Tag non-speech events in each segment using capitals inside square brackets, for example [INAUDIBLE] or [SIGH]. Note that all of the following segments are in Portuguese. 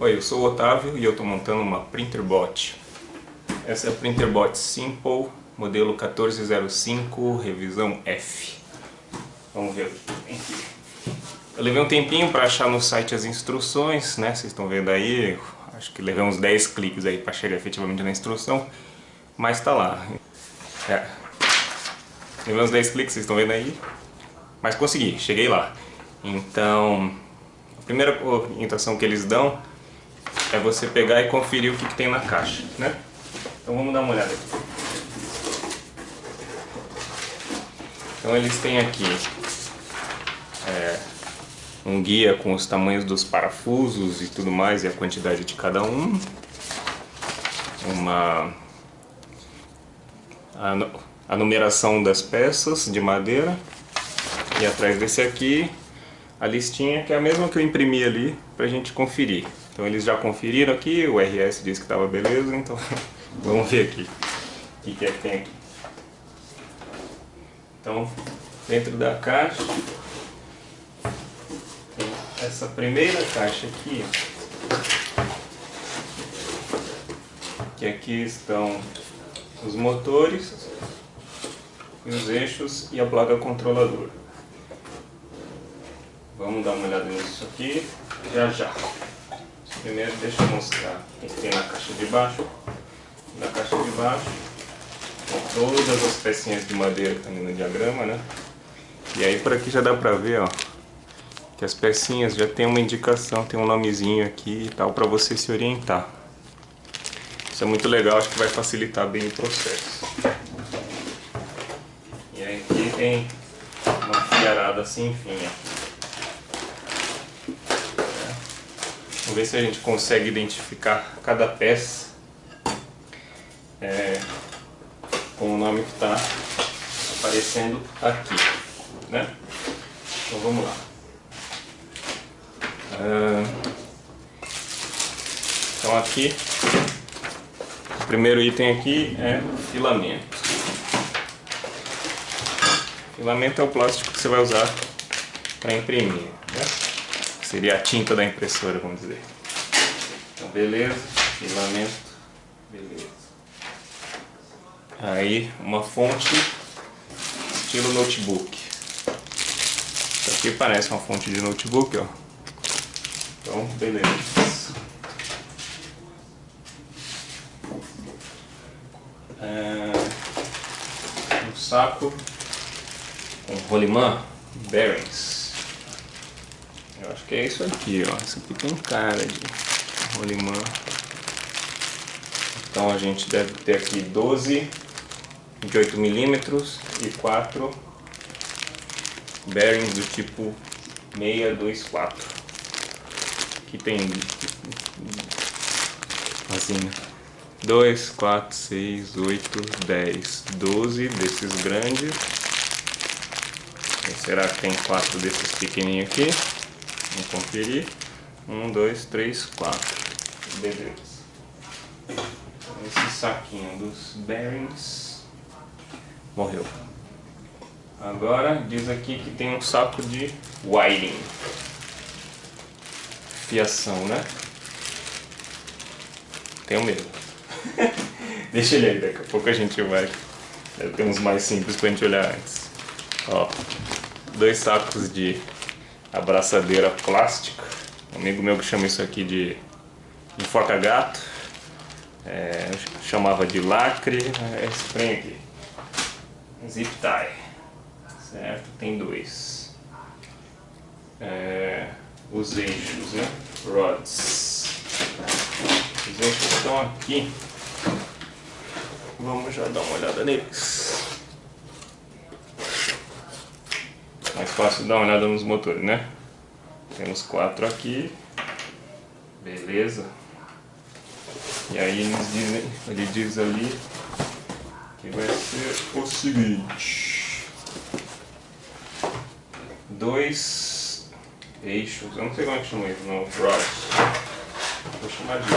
Oi, eu sou o Otávio e eu estou montando uma Printerbot. Essa é a Printerbot Simple, modelo 1405, revisão F. Vamos ver Eu levei um tempinho para achar no site as instruções, né? Vocês estão vendo aí, acho que levei uns 10 cliques aí para chegar efetivamente na instrução, mas tá lá. É. Levei uns 10 cliques, vocês estão vendo aí, mas consegui, cheguei lá. Então, a primeira orientação que eles dão é você pegar e conferir o que, que tem na caixa, né? Então vamos dar uma olhada aqui. Então eles têm aqui é, um guia com os tamanhos dos parafusos e tudo mais e a quantidade de cada um. Uma a, a numeração das peças de madeira e atrás desse aqui a listinha que é a mesma que eu imprimi ali pra gente conferir. Então eles já conferiram aqui, o RS disse que estava beleza, então [LAUGHS] vamos ver aqui o que, que é que tem aqui. Então, dentro da caixa, tem essa primeira caixa aqui, que aqui estão os motores, os eixos e a placa controladora. Vamos dar uma olhada nisso aqui já já. Primeiro deixa eu mostrar que tem na caixa de baixo. Na caixa de baixo tem todas as pecinhas de madeira que estão tá no diagrama, né? E aí por aqui já dá pra ver, ó, que as pecinhas já tem uma indicação, tem um nomezinho aqui e tal, pra você se orientar. Isso é muito legal, acho que vai facilitar bem o processo. E aí aqui tem uma fiarada assim, enfim, ó. Vamos ver se a gente consegue identificar cada peça é, com o nome que está aparecendo aqui, né? Então vamos lá. Ah, então aqui, o primeiro item aqui é filamento. Filamento é o plástico que você vai usar para imprimir, né? Seria a tinta da impressora, vamos dizer. Então, beleza, filamento, beleza. Aí, uma fonte estilo notebook. Isso aqui parece uma fonte de notebook, ó. Então, beleza. É, um saco com rolimã, bearings. Que é isso aqui, ó. Isso aqui tem cara de rolimã. Então a gente deve ter aqui 12 de 8 milímetros e 4 bearings do tipo 624. Aqui tem assim 2, 4, 6, 8, 10, 12 desses grandes. E será que tem 4 desses pequenininhos aqui? Vamos conferir. Um, dois, três, quatro. Beleza. Esse saquinho dos bearings morreu. Agora diz aqui que tem um saco de wiring. Fiação, né? Tenho medo. [LAUGHS] Deixa ele aí, daqui a pouco a gente vai. Ter uns mais simples pra gente olhar antes. Ó, dois sacos de abraçadeira plástica. Um amigo meu que chama isso aqui de enforca-gato. É, chamava de lacre. É esse trem aqui. Zip tie. Certo? Tem dois. É, os eixos, né? Rods. Os eixos estão aqui. Vamos já dar uma olhada neles. Mais fácil dar uma olhada nos motores, né? Temos quatro aqui. Beleza. E aí eles dizem, ele diz ali que vai ser o seguinte. Dois eixos, eu não sei como é que chama isso, não, rods. Vou chamar de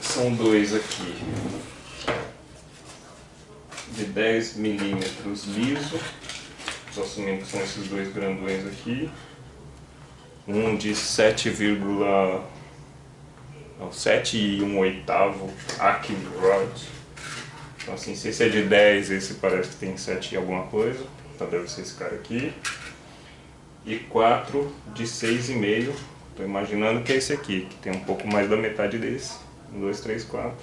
São dois aqui de 10 milímetros liso, só assumindo que são esses dois grandões aqui, um de 7, 7 e 1 oitavo Acme Rod. Então assim, se esse é de 10, esse parece que tem 7 e alguma coisa. Então deve ser esse cara aqui. E 4 de 6,5. Estou imaginando que é esse aqui, que tem um pouco mais da metade desse. 1, 2, 3, 4.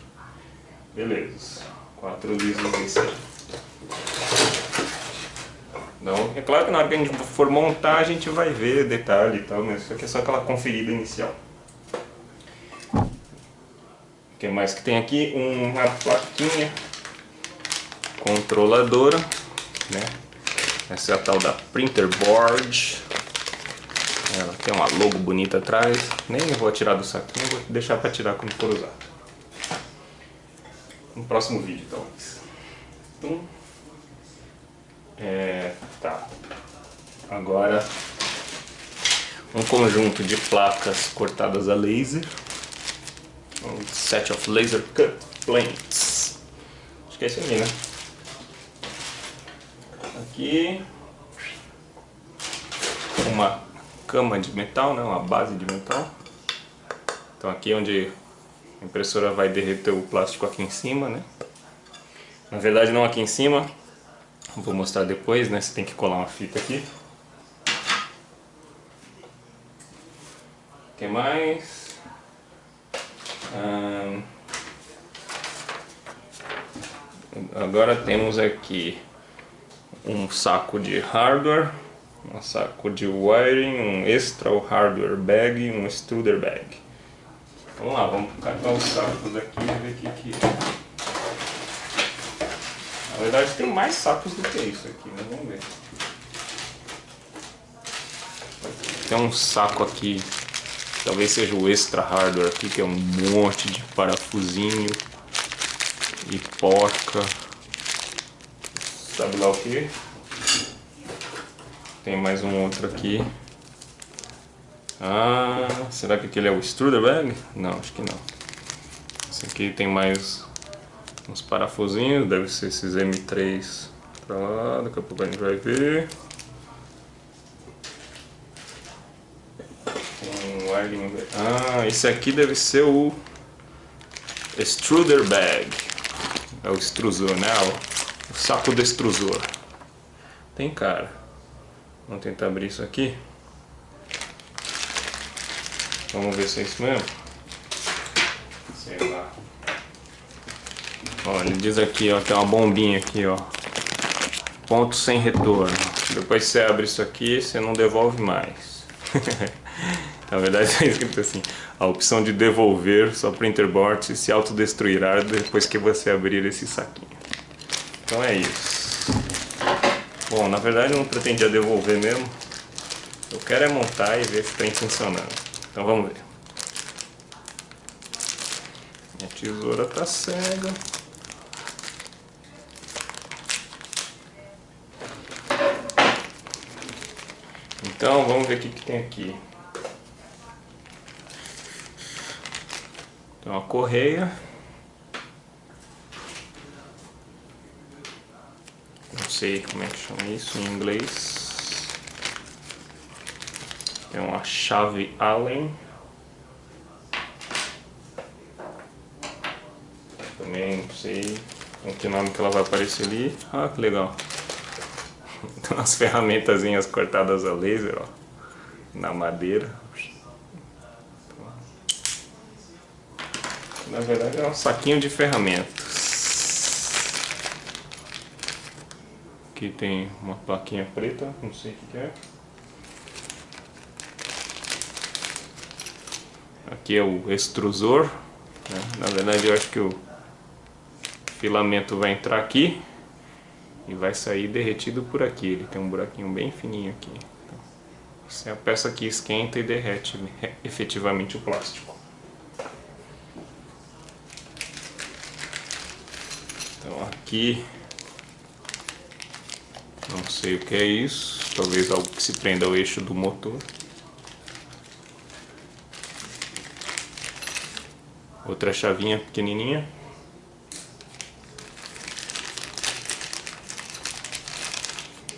Beleza. 4 lisos aí. Então, é claro que na hora que a gente for montar a gente vai ver detalhe e tal, mas isso aqui é só aquela conferida inicial. O que mais que tem aqui? Uma plaquinha controladora, né? Essa é a tal da printer board. Ela tem uma logo bonita atrás. Nem vou tirar do saquinho, vou deixar para tirar quando for usar. No próximo vídeo, talvez. Então, é, tá. Agora, um conjunto de placas cortadas a laser. Um set of laser cut planes. Acho que é esse ali, né? Aqui, uma cama de metal, né? uma base de metal. Então aqui é onde a impressora vai derreter o plástico aqui em cima, né? Na verdade não aqui em cima, vou mostrar depois, né? Você tem que colar uma fita aqui. O que mais? Hum... Agora temos aqui um saco de hardware, um saco de wiring, um extra hardware bag um extruder bag. Vamos lá, vamos catar os sacos aqui e ver o que, que é. Na verdade tem mais sacos do que isso aqui, mas vamos ver. Tem um saco aqui, talvez seja o extra hardware aqui, que é um monte de parafusinho e porca. Sabe lá o que? Tem mais um outro aqui. Ah, será que aquele é o extruder bag? Não, acho que não. Esse aqui tem mais uns parafusinhos, deve ser esses M3 pra lá, daqui a pouco a gente vai ver. Um ah, esse aqui deve ser o extruder bag. É o extrusor, né? O saco de extrusor. Tem cara. Vamos tentar abrir isso aqui. Vamos ver se é isso mesmo. Sei lá. Ó, ele diz aqui, ó, tem uma bombinha aqui, ó. Ponto sem retorno. Depois você abre isso aqui, você não devolve mais. [LAUGHS] Na verdade está escrito assim, a opção de devolver sua printerboard se autodestruirá depois que você abrir esse saquinho. Então é isso. Bom, na verdade eu não pretendia devolver mesmo. Eu quero é montar e ver se está funcionando. Então vamos ver. Minha tesoura está cega. Então vamos ver o que, que tem aqui. Tem uma correia. Não sei como é que chama isso em inglês. Tem uma chave Allen. Também não sei com que nome que ela vai aparecer ali. Ah, que legal. [LAUGHS] Tem umas ferramentazinhas cortadas a laser, ó, na madeira. Na verdade é um saquinho de ferramentas. Aqui tem uma plaquinha preta, não sei o que é. Aqui é o extrusor. Né? Na verdade eu acho que o filamento vai entrar aqui e vai sair derretido por aqui. Ele tem um buraquinho bem fininho aqui. Então, é a peça que esquenta e derrete efetivamente o plástico. Então aqui, não sei o que é isso, talvez algo que se prenda ao eixo do motor. Outra chavinha pequenininha.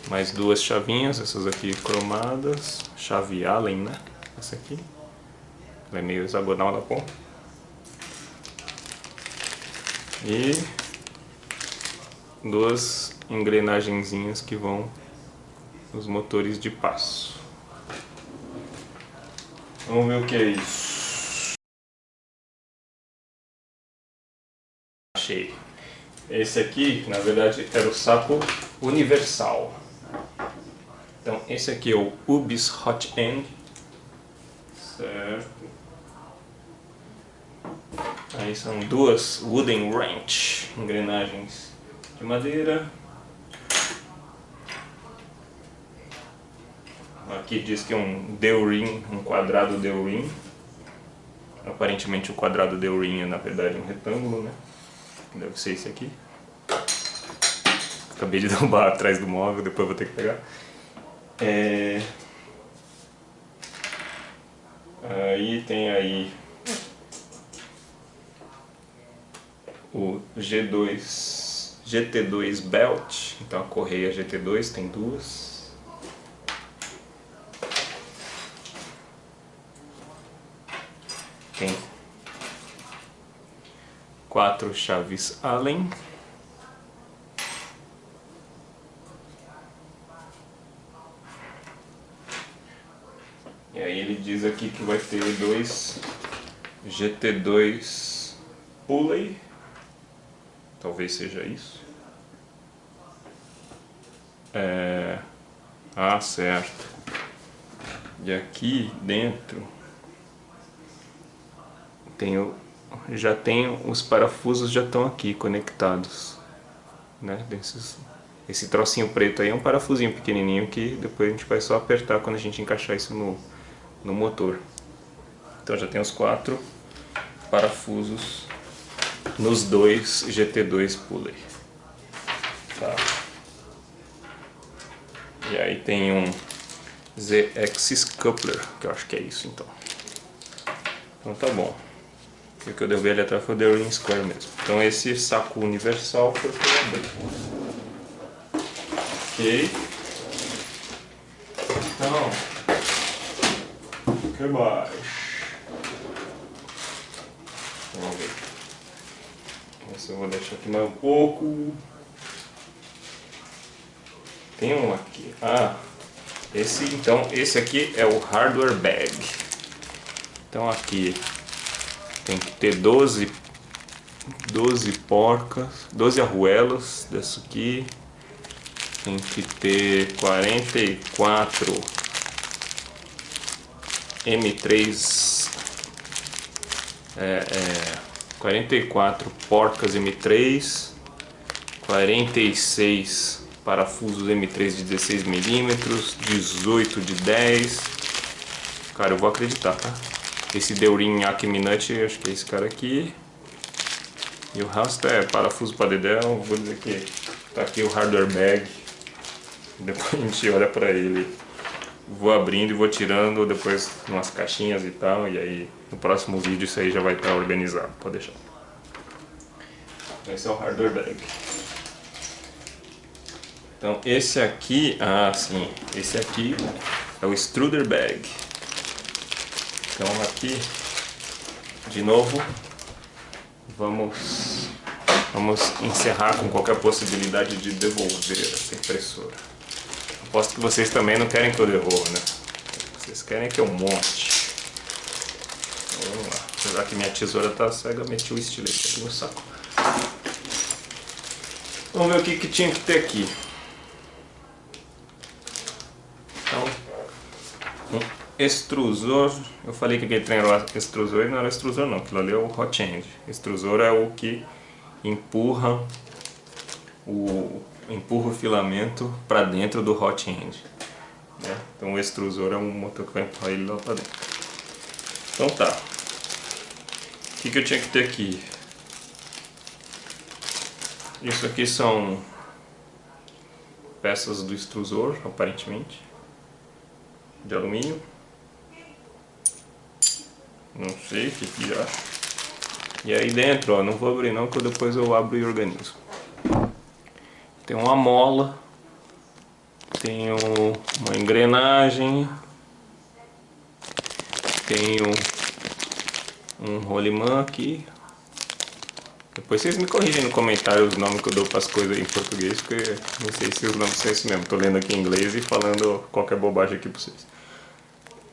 Mais duas chavinhas, essas aqui cromadas. Chave Allen, né? essa aqui. Ela é meio hexagonal na ponta. E duas engrenagenzinhas que vão nos motores de passo. Vamos ver o que é isso. Esse aqui, na verdade, era o saco universal. Então, esse aqui é o Ubis Hot End. Certo. Aí são duas wooden wrench, engrenagens de madeira. Aqui diz que é um Deurin, um quadrado Deurin. Aparentemente o quadrado Deurin é na verdade um retângulo, né? Deve ser esse aqui. Acabei de [LAUGHS] derrubar atrás do móvel, depois vou ter que pegar. É... Aí tem aí o G2, GT2 Belt, então a correia GT2 tem duas. Tem quatro chaves Allen. E aí ele diz aqui que vai ter dois GT2 Pulley Talvez seja isso. É... Ah, certo. E aqui dentro tenho, já tenho os parafusos já estão aqui conectados, né? Desses, esse trocinho preto aí é um parafusinho pequenininho que depois a gente vai só apertar quando a gente encaixar isso no, no motor. Então já tem os quatro parafusos nos dois GT2 Pulley. Tá. E aí tem um Z-Axis Coupler, que eu acho que é isso então. Então tá bom. O que eu derrubei ali atrás foi o The Ring Square mesmo. Então esse saco universal foi para abrir. Ok. Então, o que mais? Vamos ver. Esse eu vou deixar aqui mais um pouco. Tem um aqui. Ah, esse então, esse aqui é o hardware bag. Então aqui tem que ter 12 12 porcas, 12 arruelas dessa aqui. Tem que ter 44 M3 é, é 44 porcas M3, 46 parafusos M3 de 16mm, 18 de 10. Cara, eu vou acreditar, tá? Esse Deurin Acme acho que é esse cara aqui. E o resto é parafuso para dedéu, vou dizer que tá aqui o hardware bag. Depois a gente olha pra ele vou abrindo e vou tirando depois umas caixinhas e tal, e aí no próximo vídeo isso aí já vai estar organizado, pode deixar. Esse é o hardware bag. Então esse aqui, ah sim, esse aqui é o extruder bag. Então aqui, de novo, vamos, vamos encerrar com qualquer possibilidade de devolver essa impressora. Aposto que vocês também não querem que eu devolva, né? Vocês querem que eu monte. Vamos lá. Apesar que minha tesoura tá cega, meti o estilete aqui no saco. Vamos ver o que, que tinha que ter aqui. Então, um extrusor. Eu falei que aquele trem era extrusor não era extrusor não. Aquilo ali é o hot end. Extrusor é o que empurra o empurra o filamento para dentro do hot end. Né? Então o extrusor é um motor que vai empurrar ele lá para dentro. Então tá. O que, que eu tinha que ter aqui? Isso aqui são peças do extrusor, aparentemente, de alumínio. Não sei o que que acho. E aí dentro, ó, não vou abrir não, que depois eu abro e organizo. Tem uma mola, tem uma engrenagem, tem um, um rolimã aqui. Depois vocês me corrigem no comentário os nomes que eu dou para as coisas em português, porque não sei se os nomes são esses mesmo. Tô lendo aqui em inglês e falando qualquer bobagem aqui para vocês.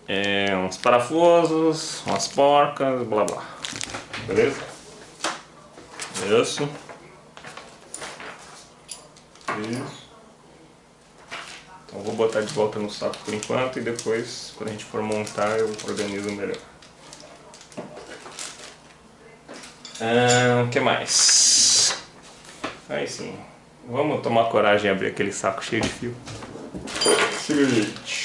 É, uns parafusos, umas porcas, blá blá. Beleza? Isso. Isso. Então vou botar de volta no saco por enquanto e depois, quando a gente for montar, eu organizo melhor. O ah, que mais? Aí sim. Vamos tomar coragem e abrir aquele saco cheio de fio. Seguinte.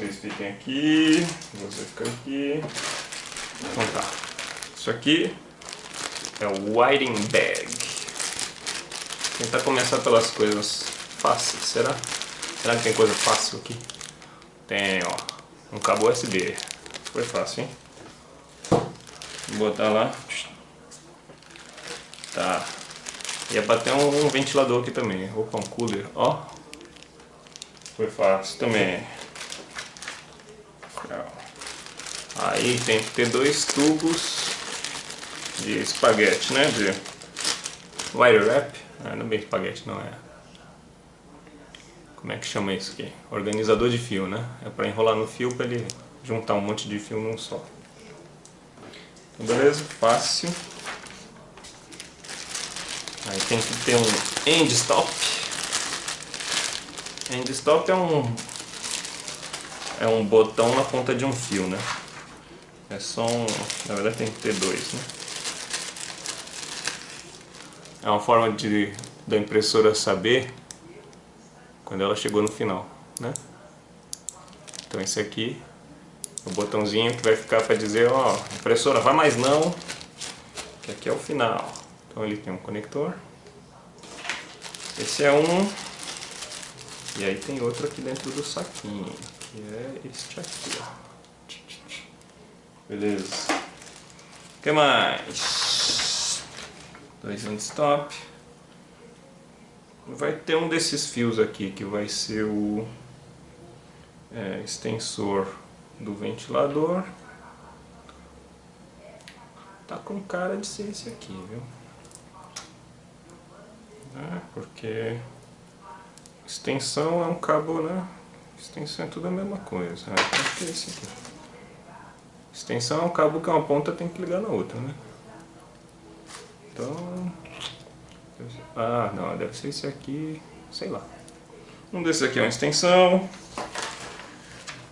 Vocês fiquem aqui. Você fica aqui. Então tá. Isso aqui é o whiting bag. Tentar começar pelas coisas fáceis, será? Será que tem coisa fácil aqui? Tem, ó. Um cabo USB. Foi fácil, hein? Vou botar lá. Tá. Ia bater um, um ventilador aqui também. Opa, um cooler. Ó. Foi fácil também. Aí tem que ter dois tubos de espaguete, né? De wire wrap. Ah, não é bem espaguete, não é. Como é que chama isso aqui? Organizador de fio, né? É para enrolar no fio para ele juntar um monte de fio num só. Então, beleza? Fácil. Aí tem que ter um end stop. End stop é um é um botão na ponta de um fio, né? É só um, na verdade tem que ter dois, né? É uma forma de, da impressora saber quando ela chegou no final, né? Então esse aqui o botãozinho que vai ficar para dizer, ó, impressora, vai mais não, que aqui é o final. Então ele tem um conector. Esse é um. E aí tem outro aqui dentro do saquinho, que é este aqui, ó. Beleza. O que mais? dois stop vai ter um desses fios aqui que vai ser o é, extensor do ventilador tá com cara de ser esse aqui viu é, porque extensão é um cabo né extensão é tudo a mesma coisa que é esse aqui extensão é um cabo que uma ponta tem que ligar na outra né então... Ah, não, deve ser esse aqui, sei lá. Um desses aqui é uma extensão.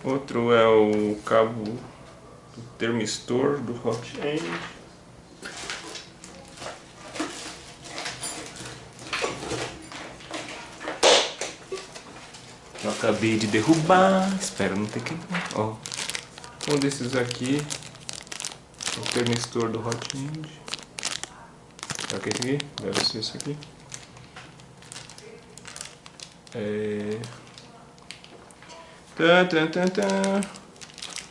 Outro é o cabo do termistor do hot acabei de derrubar, espero não ter que... Ó, um desses aqui, o termistor do hot end. Será que é esse aqui? Deve ser esse aqui. É... Tá, tá, tá, tá.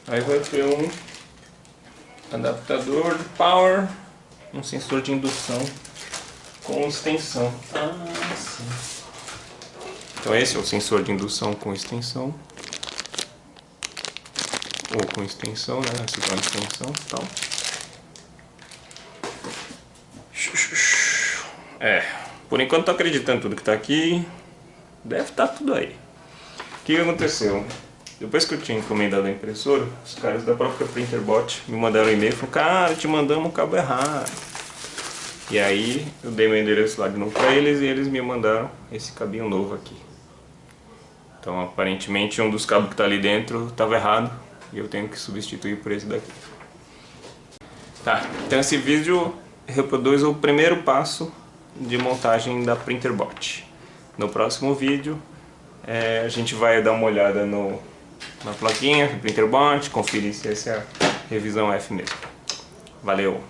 Aí vai ter um adaptador de power, um sensor de indução com extensão. Ah. Então esse é o sensor de indução com extensão. Ou com extensão, né? Essa uma extensão e tal. É, por enquanto tô acreditando tudo que tá aqui. Deve estar tá tudo aí. O que aconteceu? Depois que eu tinha encomendado a impressora, os caras da própria Printerbot me mandaram um e-mail e falaram, cara, te mandamos o cabo errado. E aí eu dei meu endereço lá de novo pra eles e eles me mandaram esse cabinho novo aqui. Então aparentemente um dos cabos que tá ali dentro estava errado e eu tenho que substituir por esse daqui. Tá, então esse vídeo reproduz o primeiro passo de montagem da Printerbot. No próximo vídeo é, a gente vai dar uma olhada no, na plaquinha do Printerbot, conferir se essa é a revisão F mesmo. Valeu!